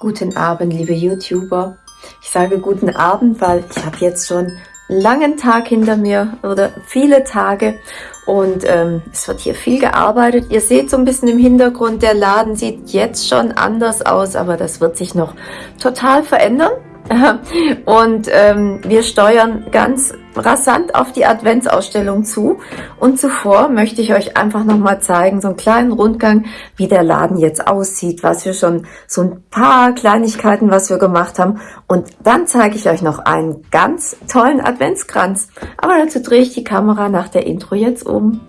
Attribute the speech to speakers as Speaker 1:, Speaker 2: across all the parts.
Speaker 1: Guten Abend, liebe YouTuber. Ich sage guten Abend, weil ich habe jetzt schon einen langen Tag hinter mir oder viele Tage und ähm, es wird hier viel gearbeitet. Ihr seht so ein bisschen im Hintergrund, der Laden sieht jetzt schon anders aus, aber das wird sich noch total verändern. Und ähm, wir steuern ganz rasant auf die Adventsausstellung zu. Und zuvor möchte ich euch einfach nochmal zeigen, so einen kleinen Rundgang, wie der Laden jetzt aussieht, was wir schon, so ein paar Kleinigkeiten, was wir gemacht haben. Und dann zeige ich euch noch einen ganz tollen Adventskranz. Aber dazu drehe ich die Kamera nach der Intro jetzt um.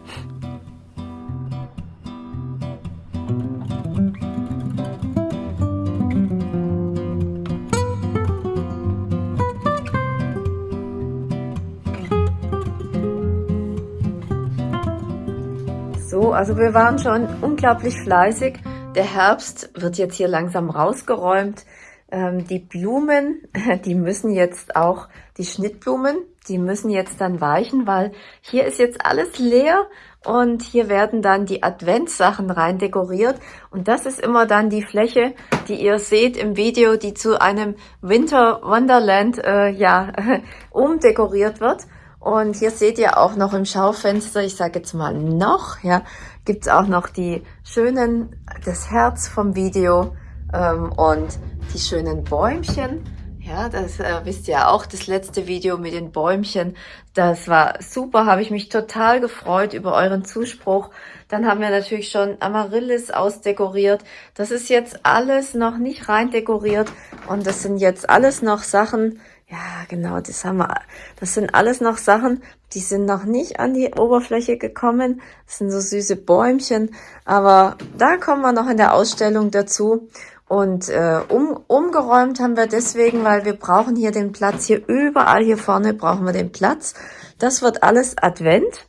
Speaker 1: So, also wir waren schon unglaublich fleißig. Der Herbst wird jetzt hier langsam rausgeräumt. Ähm, die Blumen, die müssen jetzt auch, die Schnittblumen, die müssen jetzt dann weichen, weil hier ist jetzt alles leer und hier werden dann die Adventssachen rein dekoriert. Und das ist immer dann die Fläche, die ihr seht im Video, die zu einem Winter Wonderland äh, ja, umdekoriert wird. Und hier seht ihr auch noch im Schaufenster, ich sage jetzt mal noch, ja, gibt's auch noch die schönen, das Herz vom Video ähm, und die schönen Bäumchen. Ja, das äh, wisst ihr auch, das letzte Video mit den Bäumchen, das war super, habe ich mich total gefreut über euren Zuspruch. Dann haben wir natürlich schon Amaryllis ausdekoriert. Das ist jetzt alles noch nicht rein dekoriert und das sind jetzt alles noch Sachen, ja, genau, das haben wir. Das sind alles noch Sachen, die sind noch nicht an die Oberfläche gekommen. Das sind so süße Bäumchen, aber da kommen wir noch in der Ausstellung dazu. Und äh, um, umgeräumt haben wir deswegen, weil wir brauchen hier den Platz. Hier überall hier vorne brauchen wir den Platz. Das wird alles Advent.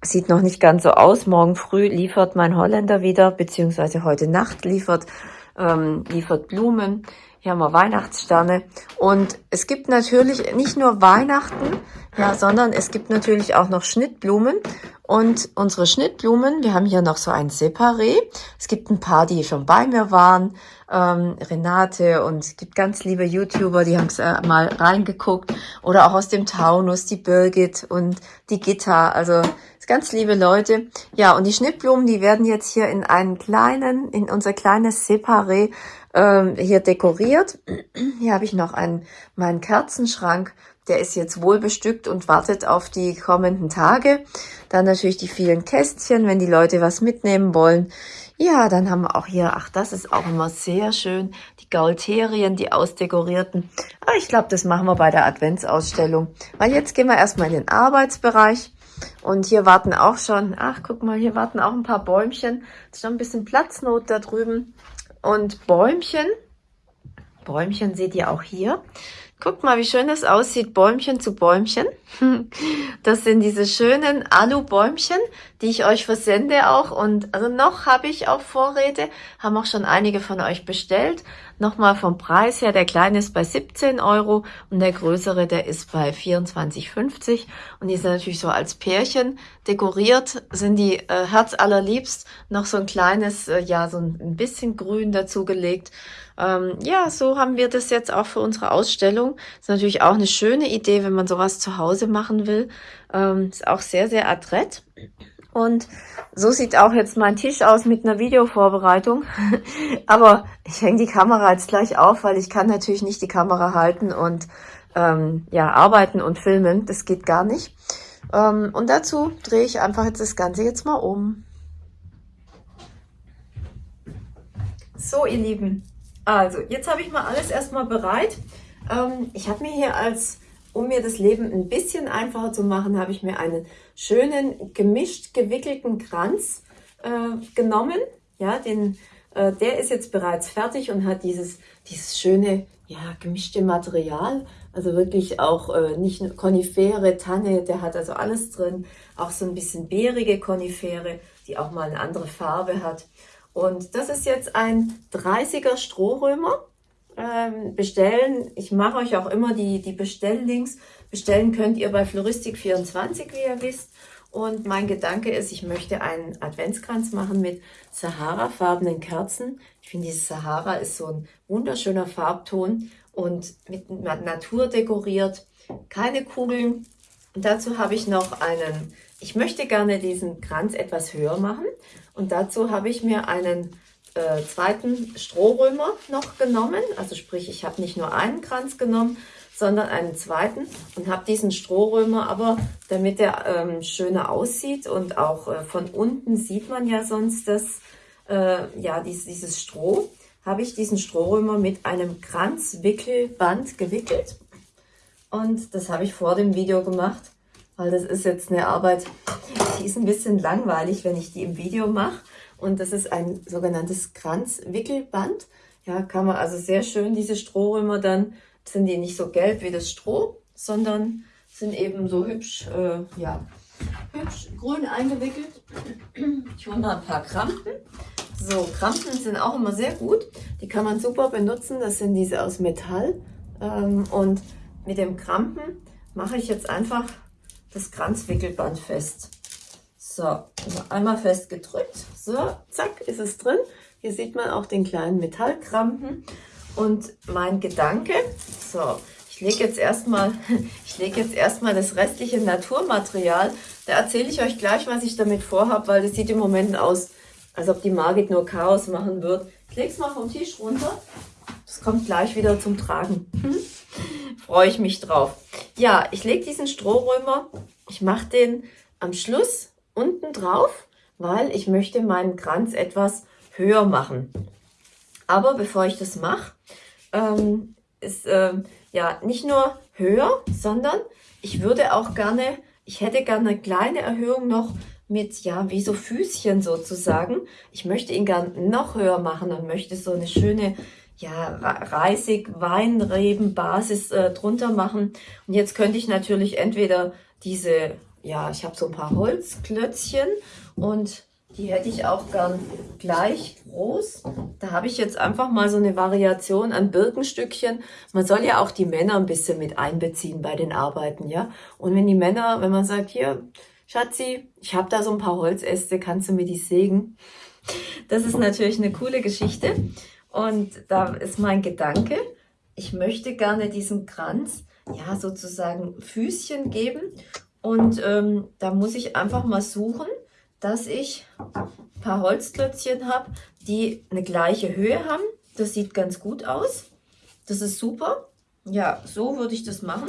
Speaker 1: Sieht noch nicht ganz so aus. Morgen früh liefert mein Holländer wieder, beziehungsweise heute Nacht liefert, ähm, liefert Blumen. Hier haben wir Weihnachtssterne. Und es gibt natürlich nicht nur Weihnachten, ja, sondern es gibt natürlich auch noch Schnittblumen. Und unsere Schnittblumen, wir haben hier noch so ein Separé. Es gibt ein paar, die schon bei mir waren. Ähm, Renate und es gibt ganz liebe YouTuber, die haben äh, mal reingeguckt. Oder auch aus dem Taunus, die Birgit und die Gitta. Also ganz liebe Leute. Ja, und die Schnittblumen, die werden jetzt hier in einen kleinen, in unser kleines Separé ähm, hier dekoriert. Hier habe ich noch einen, meinen Kerzenschrank. Der ist jetzt wohl bestückt und wartet auf die kommenden Tage. Dann natürlich die vielen Kästchen, wenn die Leute was mitnehmen wollen. Ja, dann haben wir auch hier, ach, das ist auch immer sehr schön, die Gaulterien, die ausdekorierten. Aber ich glaube, das machen wir bei der Adventsausstellung. Weil jetzt gehen wir erstmal in den Arbeitsbereich. Und hier warten auch schon, ach, guck mal, hier warten auch ein paar Bäumchen. ist schon ein bisschen Platznot da drüben. Und Bäumchen, Bäumchen seht ihr auch hier. Guckt mal, wie schön es aussieht, Bäumchen zu Bäumchen. Das sind diese schönen Alu-Bäumchen, die ich euch versende auch. Und also noch habe ich auch Vorräte, haben auch schon einige von euch bestellt. Nochmal vom Preis her, der kleine ist bei 17 Euro und der größere, der ist bei 24,50. Und die sind natürlich so als Pärchen dekoriert, sind die äh, herzallerliebst. Noch so ein kleines, äh, ja, so ein bisschen grün dazugelegt. Ähm, ja, so haben wir das jetzt auch für unsere Ausstellung. Ist natürlich auch eine schöne Idee, wenn man sowas zu Hause machen will. Ähm, ist auch sehr, sehr adrett. Und so sieht auch jetzt mein Tisch aus mit einer Videovorbereitung. Aber ich hänge die Kamera jetzt gleich auf, weil ich kann natürlich nicht die Kamera halten und ähm, ja arbeiten und filmen. Das geht gar nicht. Ähm, und dazu drehe ich einfach jetzt das Ganze jetzt mal um. So, ihr Lieben, also, jetzt habe ich mal alles erstmal bereit. Ähm, ich habe mir hier als, um mir das Leben ein bisschen einfacher zu machen, habe ich mir einen schönen gemischt gewickelten Kranz äh, genommen. Ja, den, äh, der ist jetzt bereits fertig und hat dieses, dieses schöne, ja, gemischte Material. Also wirklich auch äh, nicht Konifere, Tanne, der hat also alles drin. Auch so ein bisschen beerige Konifere, die auch mal eine andere Farbe hat. Und das ist jetzt ein 30er Strohrömer. Ähm, bestellen, ich mache euch auch immer die, die Bestelllinks. Bestellen könnt ihr bei Floristik24, wie ihr wisst. Und mein Gedanke ist, ich möchte einen Adventskranz machen mit Sahara-farbenen Kerzen. Ich finde, dieses Sahara ist so ein wunderschöner Farbton und mit Natur dekoriert. Keine Kugeln. Und dazu habe ich noch einen, ich möchte gerne diesen Kranz etwas höher machen. Und dazu habe ich mir einen äh, zweiten Strohrömer noch genommen. Also sprich, ich habe nicht nur einen Kranz genommen, sondern einen zweiten und habe diesen Strohrömer aber, damit er ähm, schöner aussieht und auch äh, von unten sieht man ja sonst das, äh, ja, dies, dieses Stroh, habe ich diesen Strohrömer mit einem Kranzwickelband gewickelt und das habe ich vor dem Video gemacht, weil das ist jetzt eine Arbeit, die ist ein bisschen langweilig, wenn ich die im Video mache und das ist ein sogenanntes Kranzwickelband. Ja, kann man also sehr schön diese Strohrömer dann sind die nicht so gelb wie das Stroh, sondern sind eben so hübsch, äh, ja, hübsch grün eingewickelt. Ich hole mal ein paar Krampen. So, Krampen sind auch immer sehr gut. Die kann man super benutzen. Das sind diese aus Metall. Ähm, und mit dem Krampen mache ich jetzt einfach das Kranzwickelband fest. So, einmal fest gedrückt. So, zack, ist es drin. Hier sieht man auch den kleinen Metallkrampen. Und mein Gedanke, so, ich lege jetzt erstmal, ich lege jetzt erstmal das restliche Naturmaterial. Da erzähle ich euch gleich, was ich damit vorhabe, weil das sieht im Moment aus, als ob die Margit nur Chaos machen wird. Ich lege es mal vom Tisch runter. Das kommt gleich wieder zum Tragen. Freue ich mich drauf. Ja, ich lege diesen Strohrömer, ich mache den am Schluss unten drauf, weil ich möchte meinen Kranz etwas höher machen. Aber bevor ich das mache, ähm, ist ähm, ja nicht nur höher, sondern ich würde auch gerne, ich hätte gerne eine kleine Erhöhung noch mit, ja, wie so Füßchen sozusagen. Ich möchte ihn gern noch höher machen und möchte so eine schöne, ja, Reisig, Weinreben, Basis äh, drunter machen. Und jetzt könnte ich natürlich entweder diese, ja, ich habe so ein paar Holzklötzchen und die hätte ich auch gern gleich groß. Da habe ich jetzt einfach mal so eine Variation an Birkenstückchen. Man soll ja auch die Männer ein bisschen mit einbeziehen bei den Arbeiten, ja. Und wenn die Männer, wenn man sagt, hier, Schatzi, ich habe da so ein paar Holzäste, kannst du mir die sägen? Das ist natürlich eine coole Geschichte. Und da ist mein Gedanke, ich möchte gerne diesem Kranz, ja, sozusagen Füßchen geben. Und ähm, da muss ich einfach mal suchen, dass ich ein paar Holzklötzchen habe, die eine gleiche Höhe haben. Das sieht ganz gut aus. Das ist super. Ja, so würde ich das machen.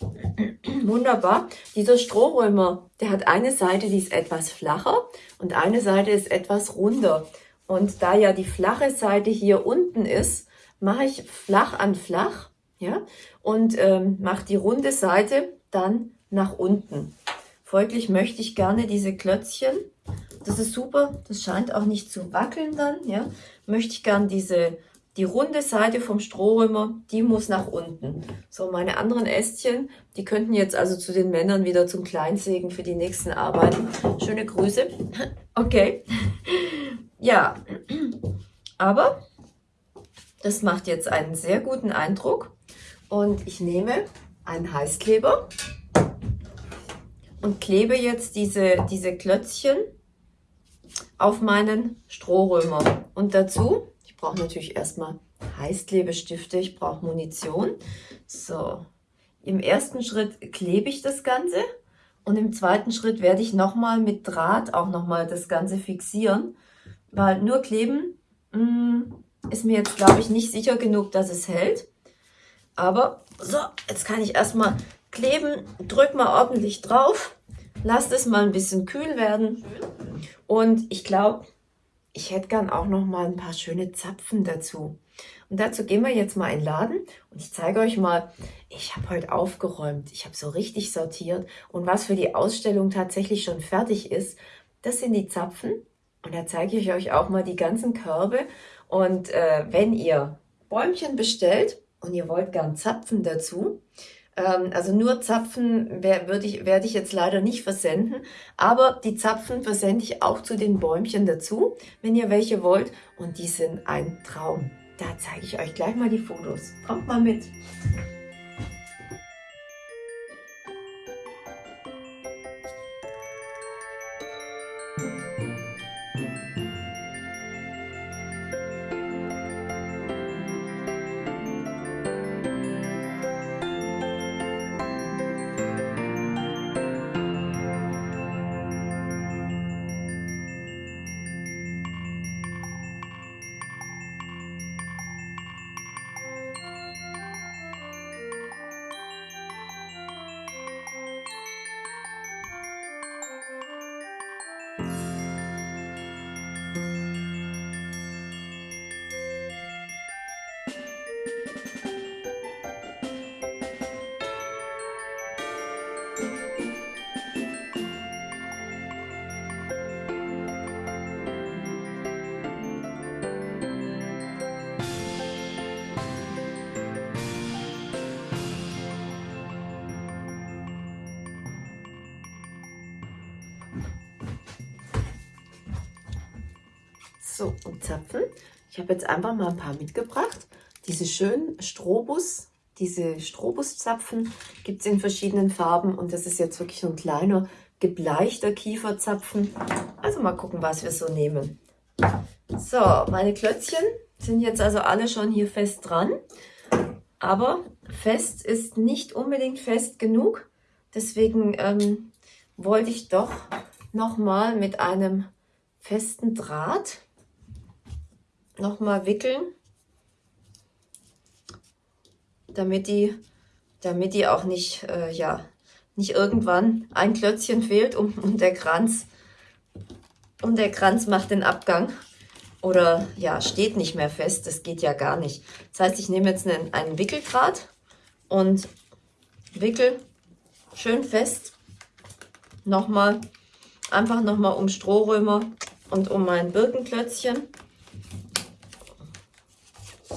Speaker 1: Wunderbar. Dieser Strohrömer, der hat eine Seite, die ist etwas flacher und eine Seite ist etwas runder. Und da ja die flache Seite hier unten ist, mache ich flach an flach ja, und ähm, mache die runde Seite dann nach unten. Folglich möchte ich gerne diese Klötzchen, das ist super, das scheint auch nicht zu wackeln dann, ja, möchte ich gerne diese, die runde Seite vom Strohrömer, die muss nach unten. So, meine anderen Ästchen, die könnten jetzt also zu den Männern wieder zum Kleinsägen für die nächsten Arbeiten. Schöne Grüße. Okay. Ja, aber das macht jetzt einen sehr guten Eindruck und ich nehme einen Heißkleber und klebe jetzt diese, diese Klötzchen auf meinen Strohrömer. Und dazu, ich brauche natürlich erstmal Heißklebestifte, ich brauche Munition. So, im ersten Schritt klebe ich das Ganze und im zweiten Schritt werde ich nochmal mit Draht auch nochmal das Ganze fixieren, weil nur kleben mh, mm, ist mir jetzt, glaube ich, nicht sicher genug, dass es hält. Aber so, jetzt kann ich erstmal kleben, drück mal ordentlich drauf, lasst es mal ein bisschen kühl werden. Und ich glaube, ich hätte gern auch noch mal ein paar schöne Zapfen dazu. Und dazu gehen wir jetzt mal in den Laden. Und ich zeige euch mal, ich habe heute aufgeräumt, ich habe so richtig sortiert. Und was für die Ausstellung tatsächlich schon fertig ist, das sind die Zapfen und da zeige ich euch auch mal die ganzen Körbe und äh, wenn ihr Bäumchen bestellt und ihr wollt gern Zapfen dazu, ähm, also nur Zapfen werde ich, werde ich jetzt leider nicht versenden, aber die Zapfen versende ich auch zu den Bäumchen dazu, wenn ihr welche wollt. Und die sind ein Traum. Da zeige ich euch gleich mal die Fotos. Kommt mal mit. So, und Zapfen. Ich habe jetzt einfach mal ein paar mitgebracht. Diese schönen Strobus, diese Strobuszapfen gibt es in verschiedenen Farben und das ist jetzt wirklich so ein kleiner gebleichter Kieferzapfen. Also mal gucken, was wir so nehmen. So, meine Klötzchen sind jetzt also alle schon hier fest dran. Aber fest ist nicht unbedingt fest genug. Deswegen ähm, wollte ich doch nochmal mit einem festen Draht nochmal wickeln, damit die, damit die auch nicht, äh, ja, nicht irgendwann ein Klötzchen fehlt und, und der Kranz und der Kranz macht den Abgang oder ja, steht nicht mehr fest. Das geht ja gar nicht. Das heißt, ich nehme jetzt einen, einen Wickeldraht und wickel schön fest nochmal, einfach nochmal um Strohrömer und um mein Birkenklötzchen.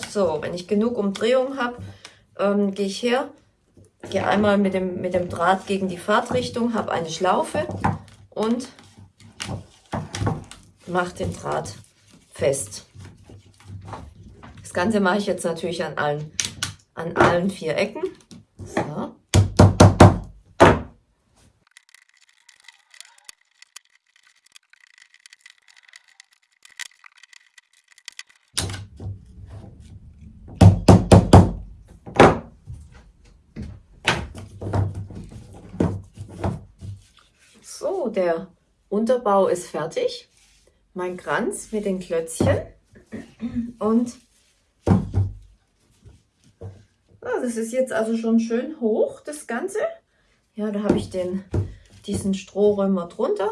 Speaker 1: So, wenn ich genug Umdrehung habe, ähm, gehe ich her, gehe einmal mit dem, mit dem Draht gegen die Fahrtrichtung, habe eine Schlaufe und mache den Draht fest. Das Ganze mache ich jetzt natürlich an allen, an allen vier Ecken. So. So, der Unterbau ist fertig. Mein Kranz mit den Klötzchen. Und ja, das ist jetzt also schon schön hoch, das Ganze. Ja, da habe ich den, diesen Strohrömer drunter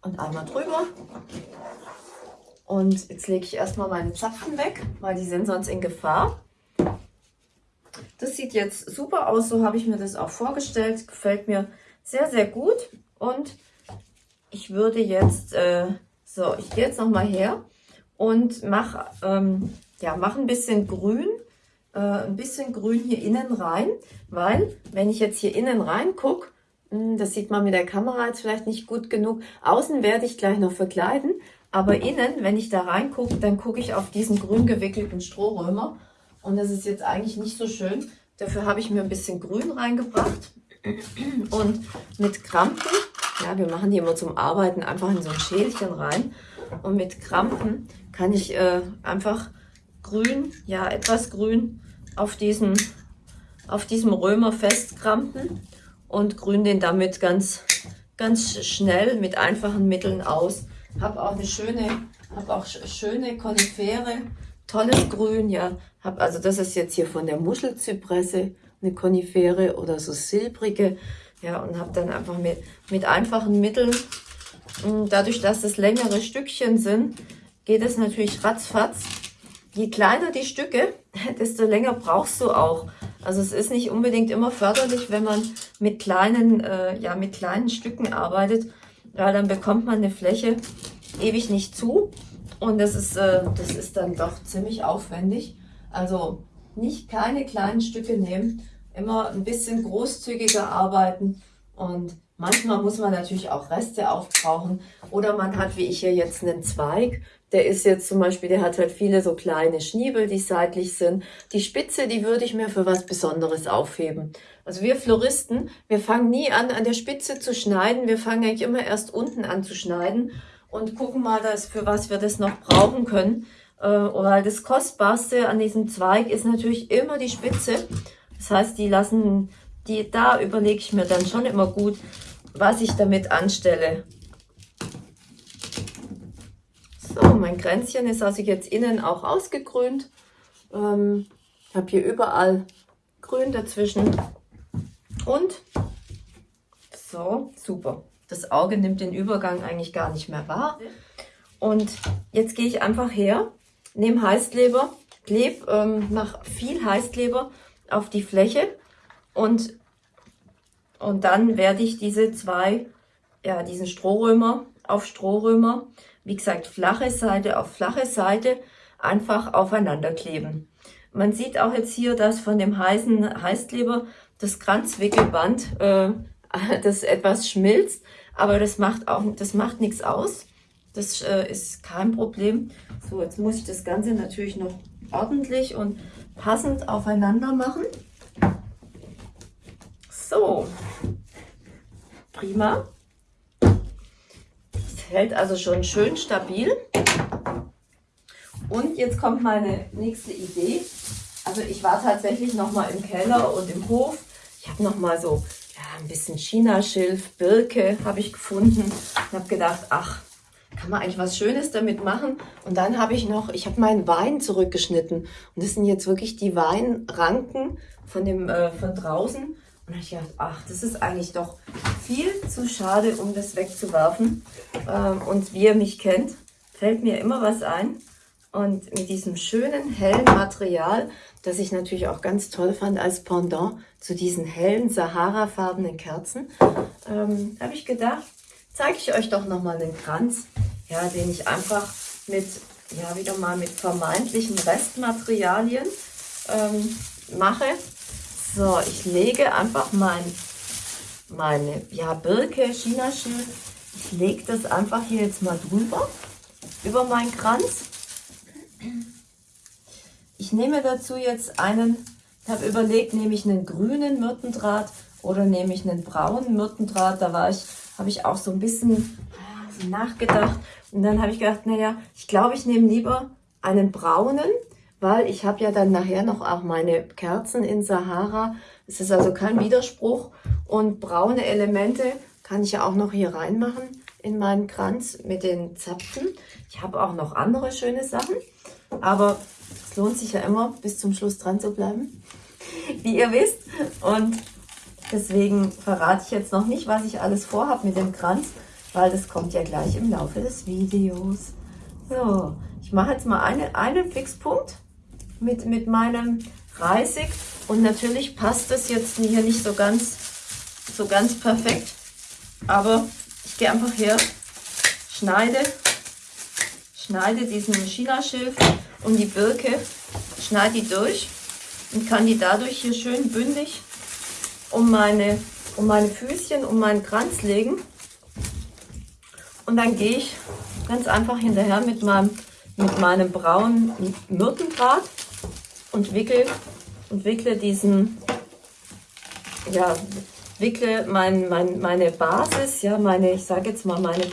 Speaker 1: und einmal drüber. Und jetzt lege ich erstmal meine Zapfen weg, weil die sind sonst in Gefahr. Das sieht jetzt super aus, so habe ich mir das auch vorgestellt. Gefällt mir sehr, sehr gut. Und ich würde jetzt, äh, so, ich gehe jetzt nochmal her und mache ähm, ja, mach ein bisschen grün, äh, ein bisschen grün hier innen rein, weil wenn ich jetzt hier innen rein gucke, hm, das sieht man mit der Kamera jetzt vielleicht nicht gut genug, außen werde ich gleich noch verkleiden, aber innen, wenn ich da reingucke, dann gucke ich auf diesen grün gewickelten Strohrömer und das ist jetzt eigentlich nicht so schön. Dafür habe ich mir ein bisschen Grün reingebracht und mit Krampen ja, wir machen die immer zum Arbeiten einfach in so ein Schälchen rein. Und mit Krampen kann ich äh, einfach grün, ja etwas grün auf diesem, auf diesem Römer festkrampen und grün den damit ganz, ganz schnell mit einfachen Mitteln aus. Habe auch eine schöne, habe auch schöne Konifere, tolles Grün, ja. Hab, also das ist jetzt hier von der Muschelzypresse eine Konifere oder so silbrige ja, und habe dann einfach mit, mit einfachen Mitteln, hm, dadurch, dass das längere Stückchen sind, geht es natürlich ratzfatz. Je kleiner die Stücke, desto länger brauchst du auch. Also es ist nicht unbedingt immer förderlich, wenn man mit kleinen, äh, ja, mit kleinen Stücken arbeitet. Ja, dann bekommt man eine Fläche ewig nicht zu. Und das ist, äh, das ist dann doch ziemlich aufwendig. Also nicht keine kleinen Stücke nehmen, immer ein bisschen großzügiger arbeiten und manchmal muss man natürlich auch Reste aufbrauchen oder man hat, wie ich hier jetzt, einen Zweig, der ist jetzt zum Beispiel, der hat halt viele so kleine Schniebel, die seitlich sind. Die Spitze, die würde ich mir für was Besonderes aufheben. Also wir Floristen, wir fangen nie an, an der Spitze zu schneiden. Wir fangen eigentlich immer erst unten an zu schneiden und gucken mal, dass, für was wir das noch brauchen können. Äh, weil das Kostbarste an diesem Zweig ist natürlich immer die Spitze. Das heißt, die lassen, die, da überlege ich mir dann schon immer gut, was ich damit anstelle. So, mein Kränzchen ist also jetzt innen auch ausgegrünt. Ähm, ich habe hier überall Grün dazwischen. Und so, super. Das Auge nimmt den Übergang eigentlich gar nicht mehr wahr. Und jetzt gehe ich einfach her, nehme Heißkleber, klebe, ähm, mache viel Heißkleber auf die Fläche und, und dann werde ich diese zwei, ja, diesen Strohrömer auf Strohrömer, wie gesagt, flache Seite auf flache Seite einfach aufeinander kleben. Man sieht auch jetzt hier, dass von dem heißen Heißkleber das Kranzwickelband, äh, das etwas schmilzt, aber das macht auch, das macht nichts aus. Das äh, ist kein Problem. So, jetzt muss ich das Ganze natürlich noch ordentlich und passend aufeinander machen. So, prima. Es hält also schon schön stabil. Und jetzt kommt meine nächste Idee. Also ich war tatsächlich noch mal im Keller und im Hof. Ich habe noch mal so ja, ein bisschen Chinaschilf, Birke habe ich gefunden und habe gedacht, ach, kann man eigentlich was Schönes damit machen. Und dann habe ich noch, ich habe meinen Wein zurückgeschnitten. Und das sind jetzt wirklich die Weinranken von, dem, äh, von draußen. Und ich dachte, ach, das ist eigentlich doch viel zu schade, um das wegzuwerfen. Ähm, und wie ihr mich kennt, fällt mir immer was ein. Und mit diesem schönen, hellen Material, das ich natürlich auch ganz toll fand als Pendant zu diesen hellen, Sahara-farbenen Kerzen, ähm, habe ich gedacht, zeige ich euch doch nochmal den Kranz, ja, den ich einfach mit, ja, wieder mal mit vermeintlichen Restmaterialien ähm, mache. So, ich lege einfach mein, meine ja, Birke, Chinaschilf, ich lege das einfach hier jetzt mal drüber, über meinen Kranz. Ich nehme dazu jetzt einen, ich habe überlegt, nehme ich einen grünen Myrtendraht oder nehme ich einen braunen Myrtendraht. Da war ich, habe ich auch so ein bisschen ah, nachgedacht und dann habe ich gedacht, naja, ich glaube, ich nehme lieber einen braunen, weil ich habe ja dann nachher noch auch meine Kerzen in Sahara. Es ist also kein Widerspruch und braune Elemente kann ich ja auch noch hier reinmachen in meinen Kranz mit den Zapfen. Ich habe auch noch andere schöne Sachen. Aber es lohnt sich ja immer, bis zum Schluss dran zu bleiben, wie ihr wisst. Und deswegen verrate ich jetzt noch nicht, was ich alles vorhabe mit dem Kranz, weil das kommt ja gleich im Laufe des Videos. So, ich mache jetzt mal eine, einen Fixpunkt mit, mit meinem Reisig. Und natürlich passt das jetzt hier nicht so ganz, so ganz perfekt. Aber ich gehe einfach her, schneide schneide diesen China-Schilf und die Birke, schneide die durch und kann die dadurch hier schön bündig um meine, um meine Füßchen, um meinen Kranz legen. Und dann gehe ich ganz einfach hinterher mit meinem, mit meinem braunen Myrtendraht und wickel und wickle diesen, ja, wickle mein, mein, meine Basis, ja, meine, ich sage jetzt mal meine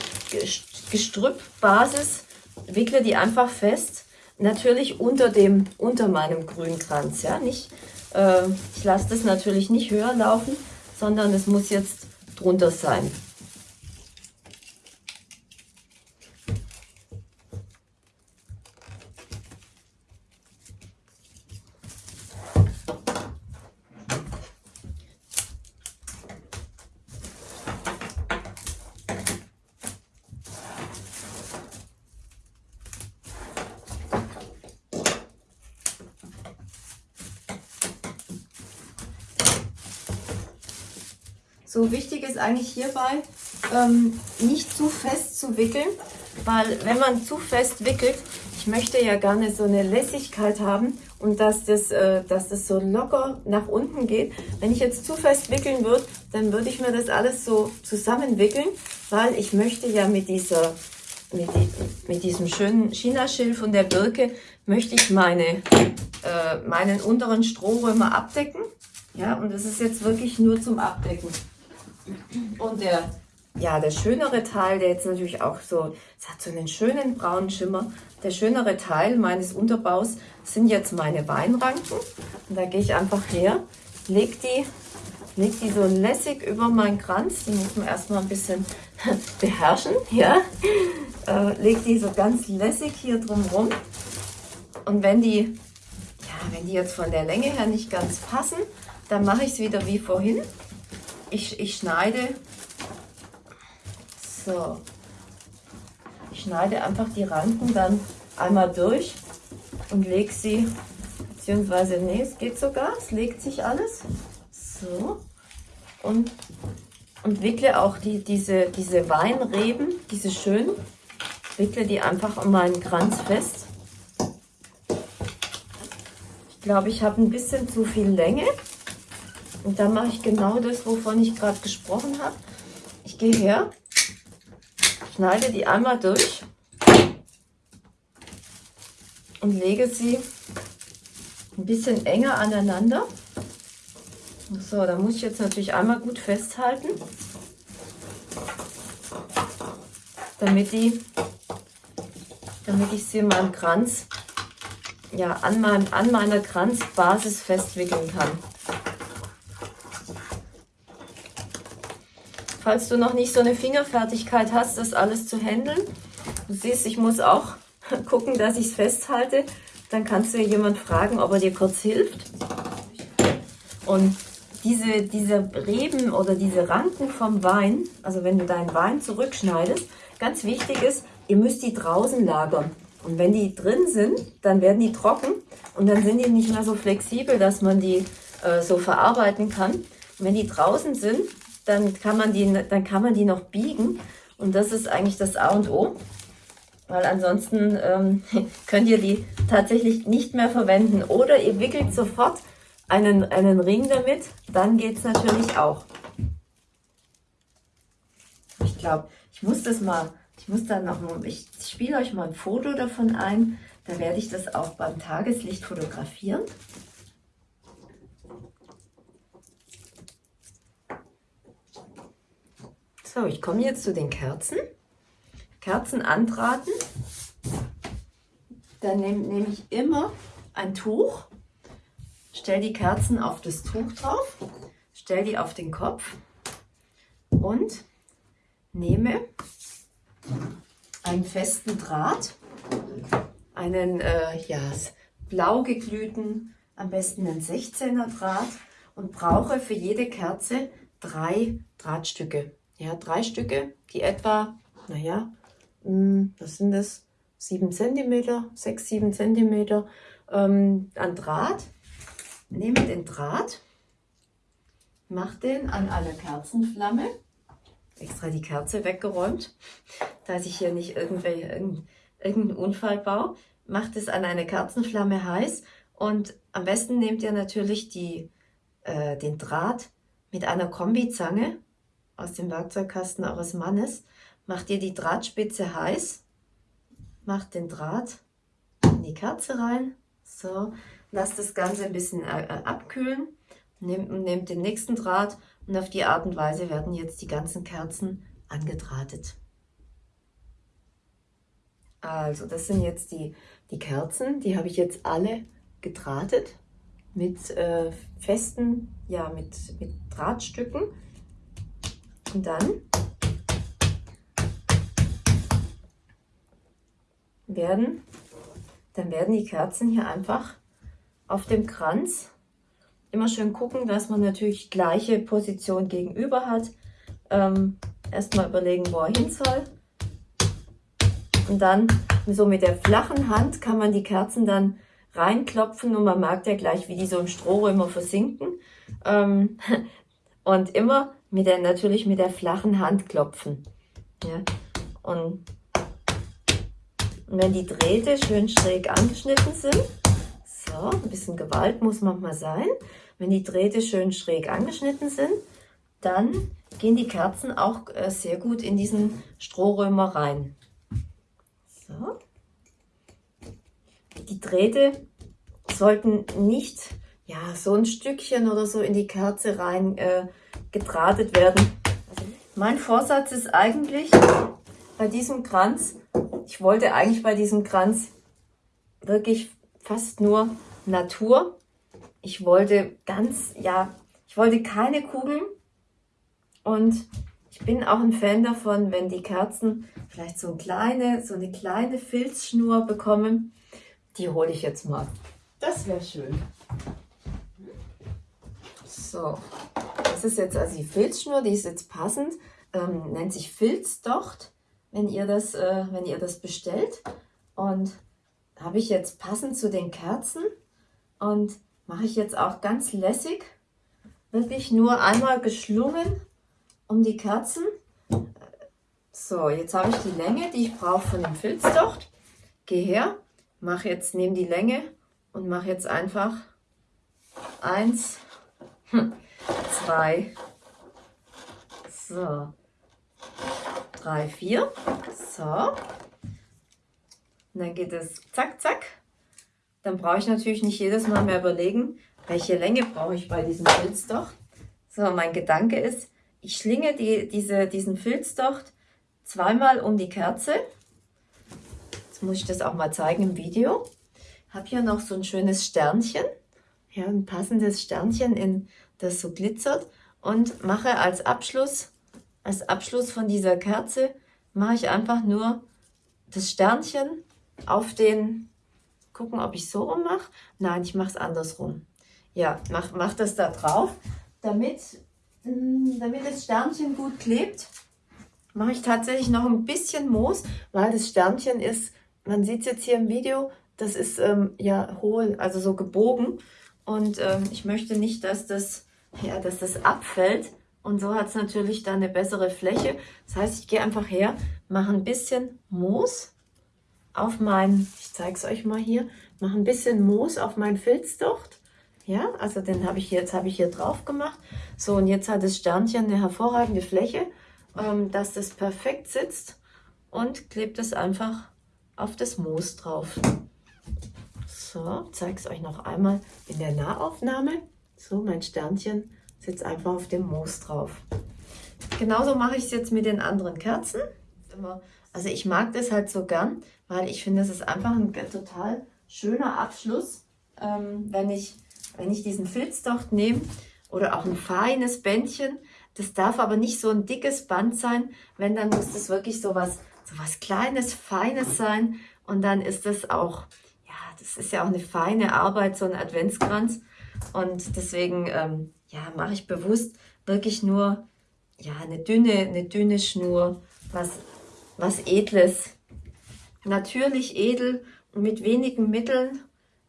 Speaker 1: Gestrüppbasis wickle die einfach fest. Natürlich unter dem, unter meinem Grünkranz, ja, nicht, ich lasse das natürlich nicht höher laufen, sondern es muss jetzt drunter sein. So wichtig ist eigentlich hierbei, ähm, nicht zu fest zu wickeln, weil wenn man zu fest wickelt, ich möchte ja gerne so eine Lässigkeit haben und dass das, äh, dass das so locker nach unten geht. Wenn ich jetzt zu fest wickeln würde, dann würde ich mir das alles so zusammenwickeln, weil ich möchte ja mit dieser mit, die, mit diesem schönen Chinaschilf und der Birke möchte ich meine, äh, meinen unteren Strohrömer abdecken. Ja, und das ist jetzt wirklich nur zum Abdecken. Und der, ja, der schönere Teil, der jetzt natürlich auch so, es hat so einen schönen braunen Schimmer. Der schönere Teil meines Unterbaus sind jetzt meine Weinranken. Und da gehe ich einfach her, lege die, leg die so lässig über meinen Kranz. Die muss man erstmal ein bisschen beherrschen. Ja? Äh, leg die so ganz lässig hier drumherum. Und wenn die, ja, wenn die jetzt von der Länge her nicht ganz passen, dann mache ich es wieder wie vorhin ich, ich schneide. So. Ich schneide einfach die Ranken dann einmal durch und lege sie beziehungsweise nee es geht sogar. Es legt sich alles. So. Und und wickle auch die diese diese Weinreben diese schön wickle die einfach um meinen Kranz fest. Ich glaube ich habe ein bisschen zu viel Länge und dann mache ich genau das, wovon ich gerade gesprochen habe. Ich gehe her, schneide die einmal durch und lege sie ein bisschen enger aneinander. So, da muss ich jetzt natürlich einmal gut festhalten, damit, die, damit ich sie in meinem Kranz, ja, an, meinem, an meiner Kranzbasis festwickeln kann. Falls du noch nicht so eine Fingerfertigkeit hast, das alles zu handeln, du siehst, ich muss auch gucken, dass ich es festhalte, dann kannst du jemand fragen, ob er dir kurz hilft. Und diese, diese Reben oder diese Ranken vom Wein, also wenn du deinen Wein zurückschneidest, ganz wichtig ist, ihr müsst die draußen lagern. Und wenn die drin sind, dann werden die trocken und dann sind die nicht mehr so flexibel, dass man die äh, so verarbeiten kann. Und wenn die draußen sind, dann kann, man die, dann kann man die noch biegen und das ist eigentlich das A und O weil ansonsten ähm, könnt ihr die tatsächlich nicht mehr verwenden. Oder ihr wickelt sofort einen, einen Ring damit, dann geht es natürlich auch. Ich glaube, ich muss das mal, ich muss dann noch, ich spiele euch mal ein Foto davon ein, da werde ich das auch beim Tageslicht fotografieren. So, ich komme jetzt zu den Kerzen. Kerzen anbraten, dann nehme nehm ich immer ein Tuch, stelle die Kerzen auf das Tuch drauf, stelle die auf den Kopf und nehme einen festen Draht, einen äh, ja, blau geglühten, am besten einen 16er Draht und brauche für jede Kerze drei Drahtstücke. Ja, drei Stücke, die etwa, naja, hm, was sind das? 7 cm, 6, 7 cm ähm, an Draht. Nehme den Draht, mache den an eine Kerzenflamme. Extra die Kerze weggeräumt, dass ich hier nicht irgendeinen irgendeinen Unfall baue. Macht es an eine Kerzenflamme heiß und am besten nehmt ihr natürlich die, äh, den Draht mit einer Kombizange aus dem Werkzeugkasten eures Mannes. Macht ihr die Drahtspitze heiß, macht den Draht in die Kerze rein, so, lasst das Ganze ein bisschen äh, äh, abkühlen, nehmt, nehmt den nächsten Draht und auf die Art und Weise werden jetzt die ganzen Kerzen angedrahtet. Also das sind jetzt die, die Kerzen, die habe ich jetzt alle gedrahtet mit äh, festen, ja mit, mit Drahtstücken. Und dann werden, dann werden die Kerzen hier einfach auf dem Kranz immer schön gucken, dass man natürlich gleiche Position gegenüber hat. Ähm, Erstmal überlegen, wo er hin soll. Und dann so mit der flachen Hand kann man die Kerzen dann reinklopfen und man merkt ja gleich, wie die so im Strohrömer versinken. Ähm, und immer mit der, natürlich mit der flachen Hand klopfen. Ja. Und wenn die Drähte schön schräg angeschnitten sind, so, ein bisschen Gewalt muss manchmal sein. Wenn die Drähte schön schräg angeschnitten sind, dann gehen die Kerzen auch äh, sehr gut in diesen Strohrömer rein. So. Die Drähte sollten nicht ja, so ein Stückchen oder so in die Kerze rein äh, gedrahtet werden. Mein Vorsatz ist eigentlich bei diesem Kranz ich wollte eigentlich bei diesem Kranz wirklich fast nur Natur. Ich wollte ganz, ja, ich wollte keine Kugeln und ich bin auch ein Fan davon, wenn die Kerzen vielleicht so eine kleine, so eine kleine Filzschnur bekommen. Die hole ich jetzt mal. Das wäre schön. So, das ist jetzt also die Filzschnur, die ist jetzt passend, ähm, nennt sich Filzdocht wenn ihr das, äh, wenn ihr das bestellt. Und habe ich jetzt passend zu den Kerzen und mache ich jetzt auch ganz lässig, wirklich nur einmal geschlungen um die Kerzen. So, jetzt habe ich die Länge, die ich brauche von dem Filzdocht. Gehe her, mache jetzt, nehme die Länge und mache jetzt einfach eins, zwei, so, 3, 4. So. Und dann geht es zack, zack. dann brauche ich natürlich nicht jedes Mal mehr überlegen, welche Länge brauche ich bei diesem Filzdocht. So, mein Gedanke ist, ich schlinge die, diese, diesen Filzdocht zweimal um die Kerze. Jetzt muss ich das auch mal zeigen im Video. Habe hier noch so ein schönes Sternchen. Ja, ein passendes Sternchen, in das so glitzert. Und mache als Abschluss, als Abschluss von dieser Kerze, mache ich einfach nur das Sternchen auf den, gucken, ob ich so rum mache. Nein, ich mache es andersrum. Ja, mach, mach das da drauf, damit, mm, damit das Sternchen gut klebt. Mache ich tatsächlich noch ein bisschen Moos, weil das Sternchen ist, man sieht es jetzt hier im Video, das ist ähm, ja hohl, also so gebogen. Und ähm, ich möchte nicht, dass das, ja, dass das abfällt. Und so hat es natürlich dann eine bessere Fläche. Das heißt, ich gehe einfach her, mache ein bisschen Moos auf mein, ich zeige es euch mal hier, mache ein bisschen Moos auf mein Filzdocht. Ja, also den habe ich jetzt habe ich hier drauf gemacht. So, und jetzt hat das Sternchen eine hervorragende Fläche, ähm, dass das perfekt sitzt und klebt es einfach auf das Moos drauf. So, zeige es euch noch einmal in der Nahaufnahme. So, mein Sternchen sitzt einfach auf dem Moos drauf. Genauso mache ich es jetzt mit den anderen Kerzen. Also ich mag das halt so gern, weil ich finde, es ist einfach ein total schöner Abschluss, ähm, wenn, ich, wenn ich diesen Filzdocht nehme oder auch ein feines Bändchen. Das darf aber nicht so ein dickes Band sein, wenn dann muss das wirklich so was, so was Kleines, Feines sein und dann ist das auch, das ist ja auch eine feine Arbeit, so ein Adventskranz und deswegen, ähm, ja, mache ich bewusst wirklich nur, ja, eine dünne, eine dünne Schnur, was, was Edles, natürlich edel und mit wenigen Mitteln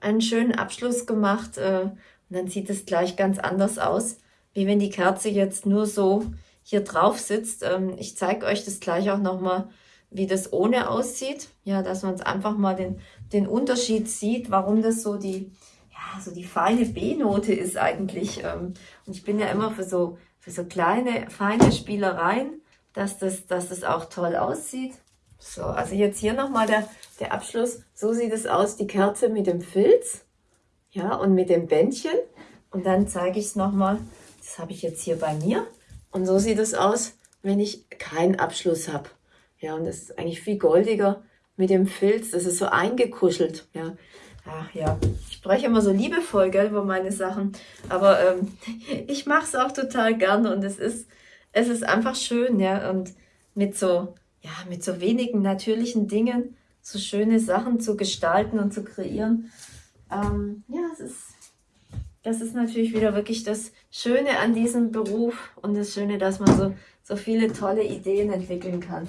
Speaker 1: einen schönen Abschluss gemacht. Äh, und dann sieht es gleich ganz anders aus, wie wenn die Kerze jetzt nur so hier drauf sitzt. Ähm, ich zeige euch das gleich auch nochmal, wie das ohne aussieht. Ja, dass man es einfach mal den, den Unterschied sieht, warum das so die, ja, so die feine B-Note ist eigentlich. Ähm, und ich bin ja immer für so, für so kleine, feine Spielereien, dass das, dass das auch toll aussieht. So, also jetzt hier nochmal der, der Abschluss. So sieht es aus, die Kerze mit dem Filz. Ja, und mit dem Bändchen. Und dann zeige ich es nochmal. Das habe ich jetzt hier bei mir. Und so sieht es aus, wenn ich keinen Abschluss habe. Ja, und das ist eigentlich viel goldiger mit dem Filz. Das ist so eingekuschelt. Ja, Ach ja, ich spreche immer so liebevoll gell, über meine Sachen. Aber ähm, ich mache es auch total gerne und es ist, es ist einfach schön, ja. Und mit so ja, mit so wenigen natürlichen Dingen so schöne Sachen zu gestalten und zu kreieren. Ähm, ja, es ist, das ist natürlich wieder wirklich das Schöne an diesem Beruf und das Schöne, dass man so, so viele tolle Ideen entwickeln kann.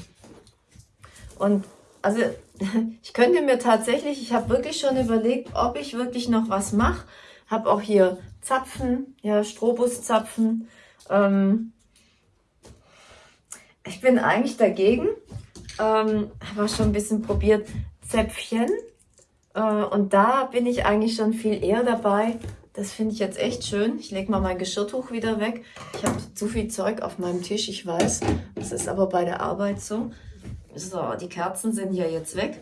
Speaker 1: Und also ich könnte mir tatsächlich, ich habe wirklich schon überlegt, ob ich wirklich noch was mache. Habe auch hier Zapfen, ja, Strobuszapfen. Ähm, ich bin eigentlich dagegen, ähm, habe auch schon ein bisschen probiert, Zäpfchen. Äh, und da bin ich eigentlich schon viel eher dabei. Das finde ich jetzt echt schön. Ich lege mal mein Geschirrtuch wieder weg. Ich habe zu viel Zeug auf meinem Tisch, ich weiß. Das ist aber bei der Arbeit so. So, die Kerzen sind ja jetzt weg.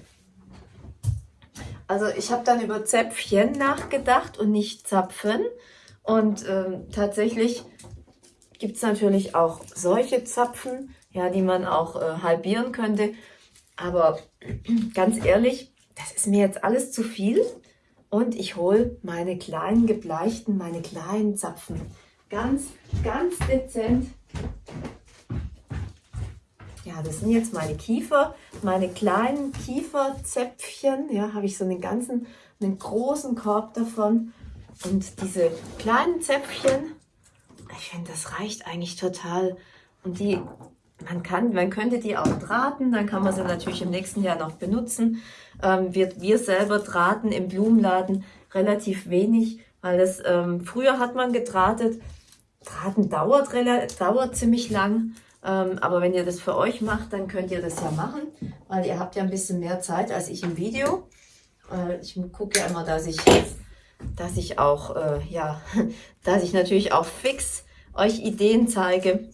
Speaker 1: Also ich habe dann über Zäpfchen nachgedacht und nicht Zapfen. Und ähm, tatsächlich gibt es natürlich auch solche Zapfen ja, die man auch äh, halbieren könnte. Aber ganz ehrlich, das ist mir jetzt alles zu viel. Und ich hole meine kleinen gebleichten, meine kleinen Zapfen. Ganz, ganz dezent. Ja, das sind jetzt meine Kiefer, meine kleinen Kieferzäpfchen. Ja, habe ich so einen ganzen, einen großen Korb davon. Und diese kleinen Zäpfchen, ich finde, das reicht eigentlich total. Und die man kann, man könnte die auch drahten, dann kann man sie natürlich im nächsten Jahr noch benutzen. Ähm, wir, wir selber drahten im Blumenladen relativ wenig, weil das ähm, früher hat man gedrahtet. Drahten dauert, dauert ziemlich lang, ähm, aber wenn ihr das für euch macht, dann könnt ihr das ja machen, weil ihr habt ja ein bisschen mehr Zeit als ich im Video. Äh, ich gucke ja immer, dass ich, dass ich auch, äh, ja, dass ich natürlich auch fix euch Ideen zeige,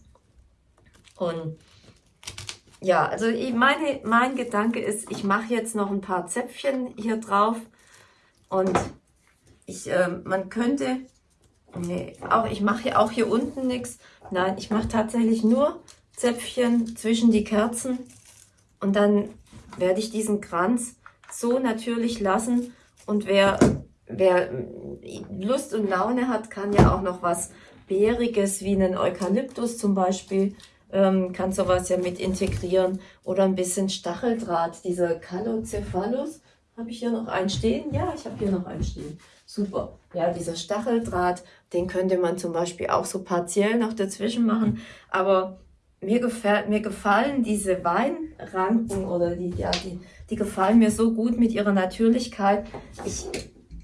Speaker 1: und ja, also ich, meine, mein Gedanke ist, ich mache jetzt noch ein paar Zäpfchen hier drauf. Und ich, äh, man könnte, nee, auch, ich mache auch hier unten nichts. Nein, ich mache tatsächlich nur Zäpfchen zwischen die Kerzen und dann werde ich diesen Kranz so natürlich lassen. Und wer, wer Lust und Laune hat, kann ja auch noch was Beeriges wie einen Eukalyptus zum Beispiel, ähm, kann sowas ja mit integrieren. Oder ein bisschen Stacheldraht, dieser Calocephalus. Habe ich hier noch einen stehen? Ja, ich habe hier noch einen stehen. Super. Ja, dieser Stacheldraht, den könnte man zum Beispiel auch so partiell noch dazwischen machen. Aber mir, gefällt, mir gefallen diese Weinranken oder die, ja, die, die gefallen mir so gut mit ihrer Natürlichkeit. Ich,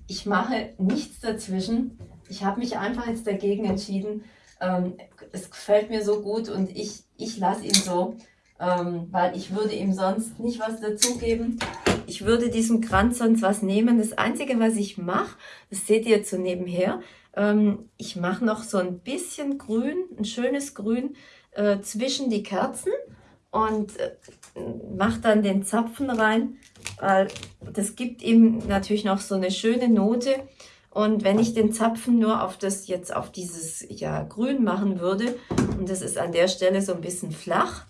Speaker 1: ich mache nichts dazwischen. Ich habe mich einfach jetzt dagegen entschieden. Ähm, es gefällt mir so gut und ich, ich lasse ihn so, ähm, weil ich würde ihm sonst nicht was dazugeben. Ich würde diesem Kranz sonst was nehmen. Das Einzige, was ich mache, das seht ihr jetzt so nebenher, ähm, ich mache noch so ein bisschen grün, ein schönes Grün äh, zwischen die Kerzen und äh, mache dann den Zapfen rein, weil das gibt ihm natürlich noch so eine schöne Note. Und wenn ich den Zapfen nur auf das jetzt auf dieses ja grün machen würde und das ist an der Stelle so ein bisschen flach,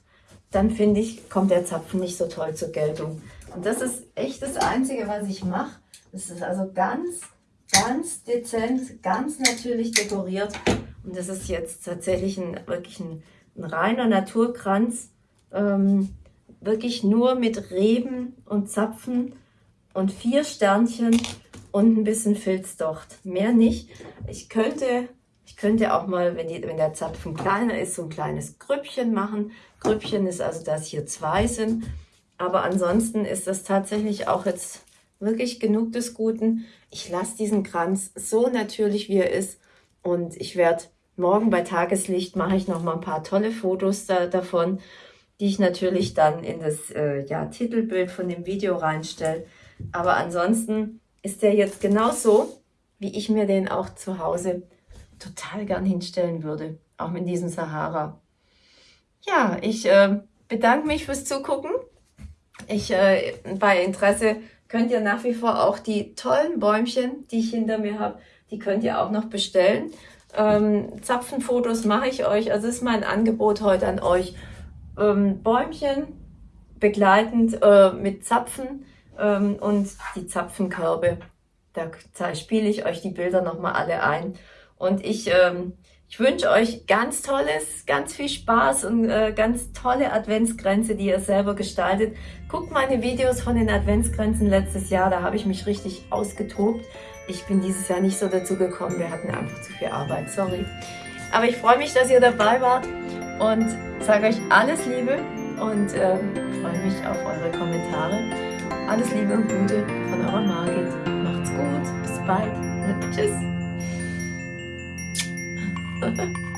Speaker 1: dann finde ich, kommt der Zapfen nicht so toll zur Geltung. Und das ist echt das Einzige, was ich mache. Das ist also ganz, ganz dezent, ganz natürlich dekoriert. Und das ist jetzt tatsächlich ein, wirklich ein ein reiner Naturkranz, ähm, wirklich nur mit Reben und Zapfen und vier Sternchen und ein bisschen Filzdocht, mehr nicht. Ich könnte, ich könnte auch mal, wenn, die, wenn der Zapfen kleiner ist, so ein kleines Grüppchen machen. Grüppchen ist also, dass hier zwei sind. Aber ansonsten ist das tatsächlich auch jetzt wirklich genug des Guten. Ich lasse diesen Kranz so natürlich, wie er ist. Und ich werde morgen bei Tageslicht mache ich noch mal ein paar tolle Fotos da, davon, die ich natürlich dann in das äh, ja, Titelbild von dem Video reinstelle. Aber ansonsten ist der jetzt genauso, wie ich mir den auch zu Hause total gern hinstellen würde, auch mit diesem Sahara. Ja, ich äh, bedanke mich fürs Zugucken. Ich, äh, bei Interesse könnt ihr nach wie vor auch die tollen Bäumchen, die ich hinter mir habe, die könnt ihr auch noch bestellen. Ähm, Zapfenfotos mache ich euch. Also ist mein Angebot heute an euch. Ähm, Bäumchen begleitend äh, mit Zapfen ähm, und die Zapfenkörbe. Da spiele ich euch die Bilder nochmal alle ein. Und ich, ähm, ich wünsche euch ganz tolles, ganz viel Spaß und äh, ganz tolle Adventsgrenze, die ihr selber gestaltet. Guckt meine Videos von den Adventsgrenzen letztes Jahr, da habe ich mich richtig ausgetobt. Ich bin dieses Jahr nicht so dazu gekommen. Wir hatten einfach zu viel Arbeit. Sorry. Aber ich freue mich, dass ihr dabei wart und sage euch alles Liebe und äh, freue mich auf eure Kommentare. Alles Liebe und Gute von eurer Margit. Macht's gut. Bis bald. Tschüss.